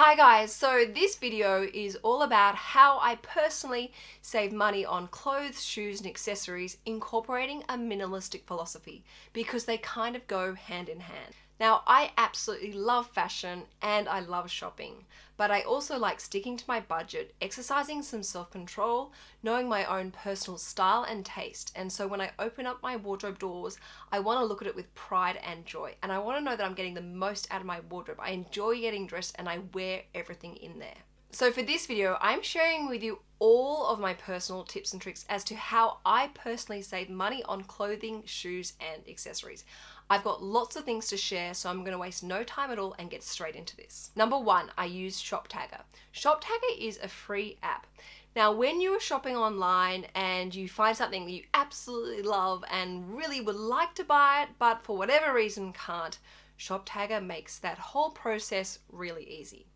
Hi guys, so this video is all about how I personally save money on clothes, shoes and accessories incorporating a minimalistic philosophy because they kind of go hand in hand. Now I absolutely love fashion and I love shopping, but I also like sticking to my budget, exercising some self-control, knowing my own personal style and taste. And so when I open up my wardrobe doors, I want to look at it with pride and joy. And I want to know that I'm getting the most out of my wardrobe. I enjoy getting dressed and I wear everything in there. So for this video, I'm sharing with you all of my personal tips and tricks as to how I personally save money on clothing, shoes, and accessories. I've got lots of things to share, so I'm gonna waste no time at all and get straight into this. Number one, I use Shoptagr. Shoptagr is a free app. Now, when you are shopping online and you find something that you absolutely love and really would like to buy it, but for whatever reason can't, Shoptagr makes that whole process really easy.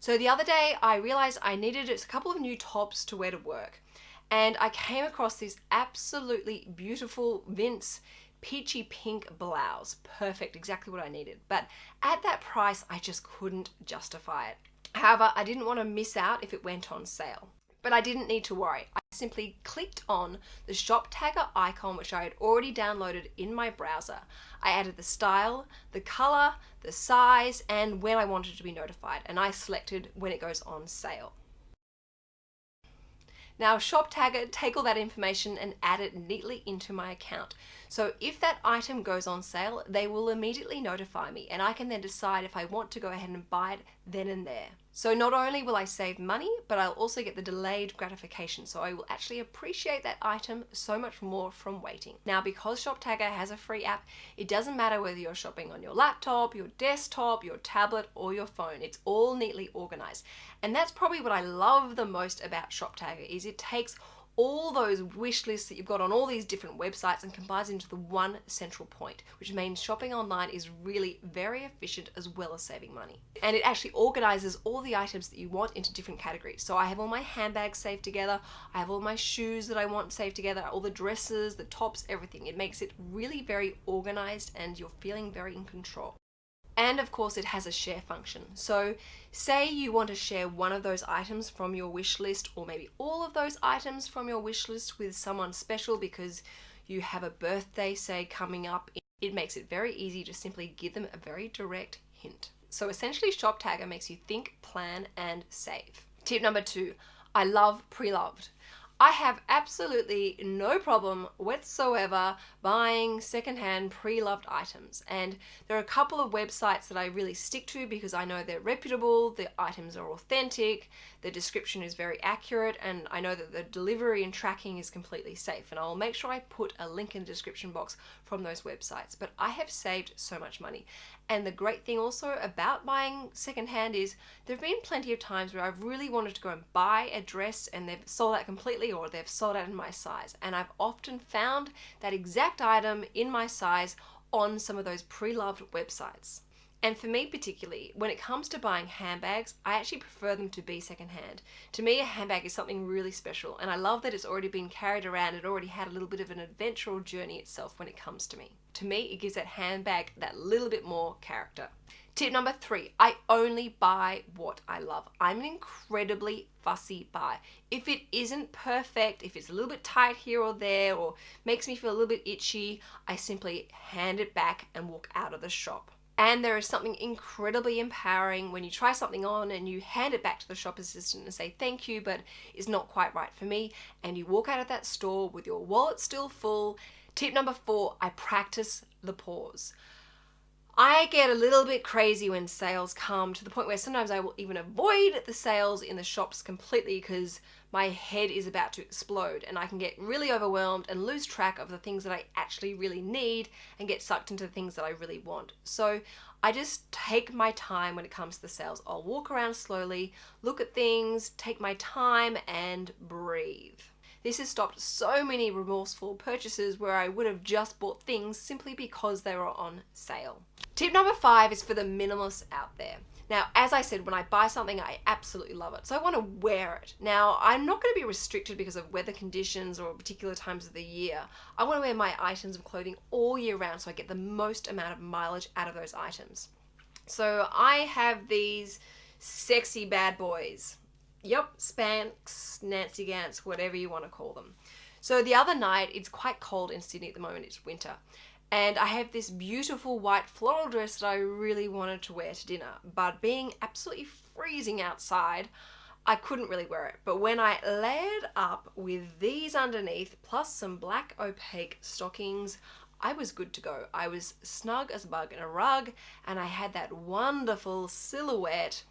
So the other day I realized I needed a couple of new tops to wear to work and I came across this absolutely beautiful Vince peachy pink blouse. Perfect, exactly what I needed. But at that price, I just couldn't justify it. However, I didn't want to miss out if it went on sale. But I didn't need to worry. Simply clicked on the Shoptagr icon which I had already downloaded in my browser. I added the style, the color, the size, and when I wanted to be notified, and I selected when it goes on sale. Now Shoptagr take all that information and add it neatly into my account. So if that item goes on sale, they will immediately notify me and I can then decide if I want to go ahead and buy it then and there. So not only will I save money, but I'll also get the delayed gratification. So I will actually appreciate that item so much more from waiting. Now, because Shoptagr has a free app, it doesn't matter whether you're shopping on your laptop, your desktop, your tablet, or your phone. It's all neatly organized. And that's probably what I love the most about Shoptagr is it takes all those wish lists that you've got on all these different websites and combines into the one central point, which means shopping online is really very efficient as well as saving money. And it actually organizes all the items that you want into different categories. So I have all my handbags saved together, I have all my shoes that I want saved together, all the dresses, the tops, everything. It makes it really very organized and you're feeling very in control. And of course it has a share function. So say you want to share one of those items from your wish list or maybe all of those items from your wish list with someone special because you have a birthday say coming up. It makes it very easy to simply give them a very direct hint. So essentially Shoptagr makes you think, plan and save. Tip number two, I love pre-loved. I have absolutely no problem whatsoever buying secondhand pre-loved items. And there are a couple of websites that I really stick to because I know they're reputable, the items are authentic, the description is very accurate and I know that the delivery and tracking is completely safe. And I'll make sure I put a link in the description box from those websites. But I have saved so much money. And the great thing also about buying secondhand is there have been plenty of times where I've really wanted to go and buy a dress and they've sold out completely or they've sold out in my size. And I've often found that exact item in my size on some of those pre-loved websites. And for me particularly, when it comes to buying handbags, I actually prefer them to be secondhand. To me, a handbag is something really special, and I love that it's already been carried around. It already had a little bit of an adventure or journey itself when it comes to me. To me, it gives that handbag that little bit more character. Tip number three, I only buy what I love. I'm an incredibly fussy buy. If it isn't perfect, if it's a little bit tight here or there, or makes me feel a little bit itchy, I simply hand it back and walk out of the shop. And there is something incredibly empowering when you try something on and you hand it back to the shop assistant and say thank you, but it's not quite right for me. And you walk out of that store with your wallet still full. Tip number four, I practice the pause. I get a little bit crazy when sales come to the point where sometimes I will even avoid the sales in the shops completely because my head is about to explode and I can get really overwhelmed and lose track of the things that I actually really need and get sucked into the things that I really want. So I just take my time when it comes to the sales. I'll walk around slowly, look at things, take my time and breathe. This has stopped so many remorseful purchases where I would have just bought things simply because they were on sale. Tip number five is for the minimalists out there. Now, as I said, when I buy something, I absolutely love it. So I want to wear it. Now, I'm not going to be restricted because of weather conditions or particular times of the year. I want to wear my items of clothing all year round so I get the most amount of mileage out of those items. So I have these sexy bad boys. Yep, Spanx, Nancy Ganz, whatever you want to call them. So the other night, it's quite cold in Sydney at the moment, it's winter. And I have this beautiful white floral dress that I really wanted to wear to dinner. But being absolutely freezing outside, I couldn't really wear it. But when I layered up with these underneath, plus some black opaque stockings, I was good to go. I was snug as a bug in a rug, and I had that wonderful silhouette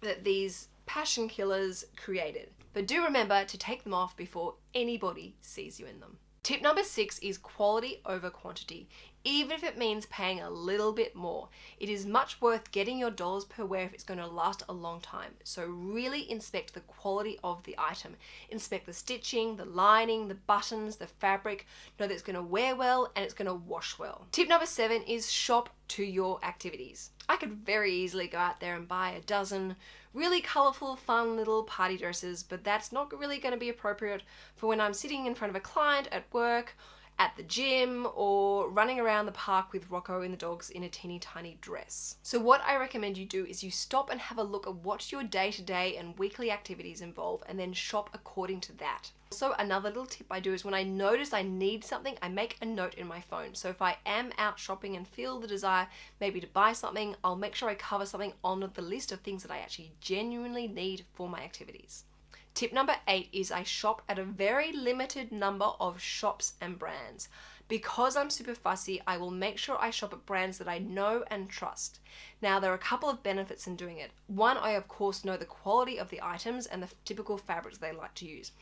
that these passion killers created. But do remember to take them off before anybody sees you in them. Tip number six is quality over quantity. Even if it means paying a little bit more, it is much worth getting your dollars per wear if it's going to last a long time. So really inspect the quality of the item. Inspect the stitching, the lining, the buttons, the fabric. Know that it's going to wear well and it's going to wash well. Tip number seven is shop to your activities. I could very easily go out there and buy a dozen really colourful, fun little party dresses, but that's not really going to be appropriate for when I'm sitting in front of a client at work at the gym or running around the park with Rocco and the dogs in a teeny tiny dress. So what I recommend you do is you stop and have a look at what your day-to-day -day and weekly activities involve and then shop according to that. Also, another little tip I do is when I notice I need something, I make a note in my phone. So if I am out shopping and feel the desire maybe to buy something, I'll make sure I cover something on the list of things that I actually genuinely need for my activities. Tip number eight is I shop at a very limited number of shops and brands. Because I'm super fussy, I will make sure I shop at brands that I know and trust. Now, there are a couple of benefits in doing it. One, I of course know the quality of the items and the typical fabrics they like to use.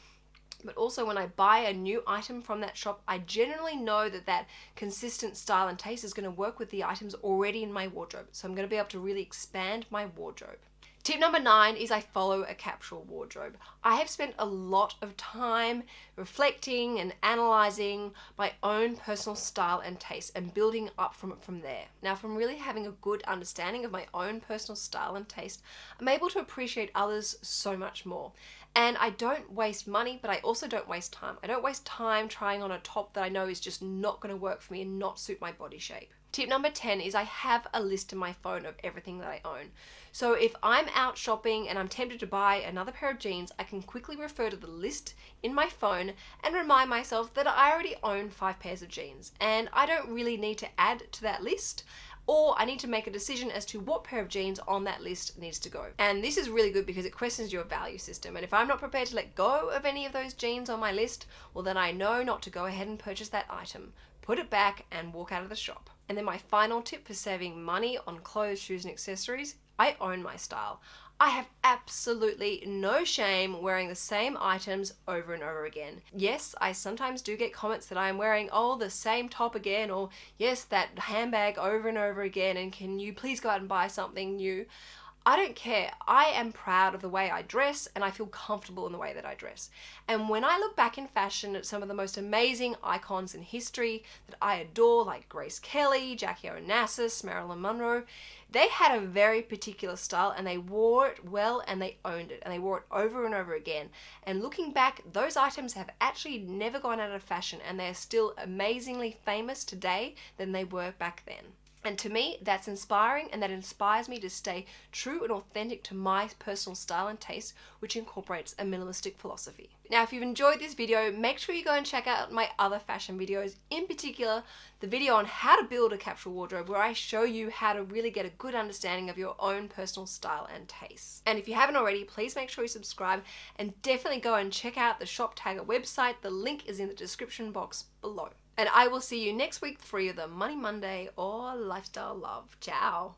But also when I buy a new item from that shop, I generally know that that consistent style and taste is going to work with the items already in my wardrobe. So I'm going to be able to really expand my wardrobe. Tip number nine is I follow a capsule wardrobe. I have spent a lot of time reflecting and analyzing my own personal style and taste and building up from it from there. Now from really having a good understanding of my own personal style and taste, I'm able to appreciate others so much more. And I don't waste money, but I also don't waste time. I don't waste time trying on a top that I know is just not going to work for me and not suit my body shape. Tip number 10 is I have a list in my phone of everything that I own. So if I'm out shopping and I'm tempted to buy another pair of jeans, I can quickly refer to the list in my phone and remind myself that I already own five pairs of jeans and I don't really need to add to that list or I need to make a decision as to what pair of jeans on that list needs to go. And this is really good because it questions your value system. And if I'm not prepared to let go of any of those jeans on my list, well then I know not to go ahead and purchase that item. Put it back and walk out of the shop. And then my final tip for saving money on clothes, shoes and accessories, I own my style. I have absolutely no shame wearing the same items over and over again. Yes, I sometimes do get comments that I'm wearing, oh, the same top again, or yes, that handbag over and over again, and can you please go out and buy something new? I don't care. I am proud of the way I dress and I feel comfortable in the way that I dress. And when I look back in fashion at some of the most amazing icons in history that I adore, like Grace Kelly, Jackie Onassis, Marilyn Monroe, they had a very particular style and they wore it well and they owned it and they wore it over and over again. And looking back, those items have actually never gone out of fashion and they're still amazingly famous today than they were back then. And to me, that's inspiring and that inspires me to stay true and authentic to my personal style and taste, which incorporates a minimalistic philosophy. Now, if you've enjoyed this video, make sure you go and check out my other fashion videos, in particular, the video on how to build a capsule wardrobe, where I show you how to really get a good understanding of your own personal style and taste. And if you haven't already, please make sure you subscribe and definitely go and check out the Shoptagr website. The link is in the description box below. And I will see you next week for either Money Monday or Lifestyle Love. Ciao.